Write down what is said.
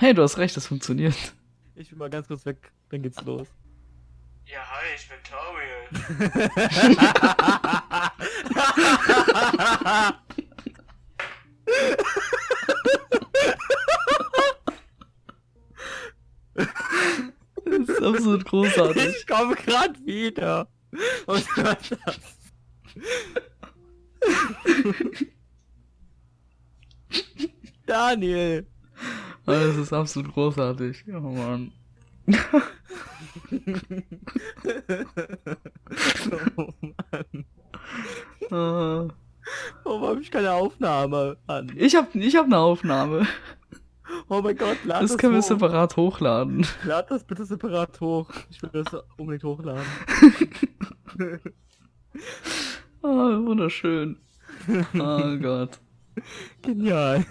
Hey, du hast recht, das funktioniert. Ich bin mal ganz kurz weg, dann geht's los. Ja, hi, ich bin Toriel. Das ist absolut großartig. Ich komme grad wieder. Was war das? Daniel. Das ist absolut großartig. Oh Mann. Oh Mann. Ah. Warum habe ich keine Aufnahme an? Ich hab, ich hab eine Aufnahme. Oh mein Gott, lad Das das, können wir hoch. separat hochladen. Lad das bitte separat hoch. Ich will das unbedingt hochladen. Ah, wunderschön. Oh Gott. Genial.